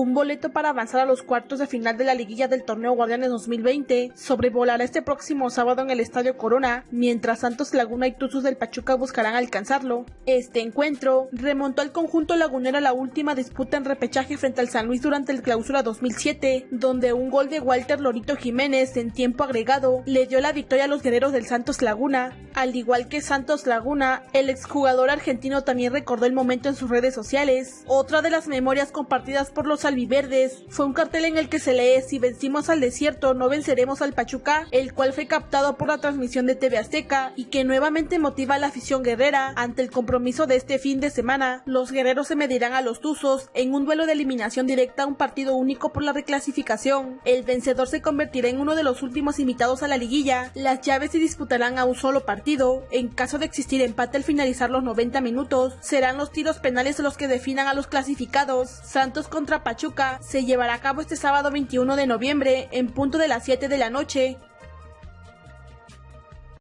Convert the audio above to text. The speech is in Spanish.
un boleto para avanzar a los cuartos de final de la liguilla del torneo Guardianes 2020 sobrevolará este próximo sábado en el Estadio Corona, mientras Santos Laguna y Tuzos del Pachuca buscarán alcanzarlo. Este encuentro remontó al conjunto lagunero a la última disputa en repechaje frente al San Luis durante el clausura 2007, donde un gol de Walter Lorito Jiménez en tiempo agregado le dio la victoria a los guerreros del Santos Laguna. Al igual que Santos Laguna, el exjugador argentino también recordó el momento en sus redes sociales. Otra de las memorias compartidas por los albiverdes fue un cartel en el que se lee si vencimos al desierto no venceremos al Pachuca, el cual fue captado por la transmisión de TV Azteca y que nuevamente motiva a la afición guerrera ante el compromiso de este fin de semana. Los guerreros se medirán a los Tuzos en un duelo de eliminación directa a un partido único por la reclasificación. El vencedor se convertirá en uno de los últimos invitados a la liguilla. Las llaves se disputarán a un solo partido. En caso de existir empate al finalizar los 90 minutos, serán los tiros penales los que definan a los clasificados. Santos contra Pachuca se llevará a cabo este sábado 21 de noviembre en punto de las 7 de la noche.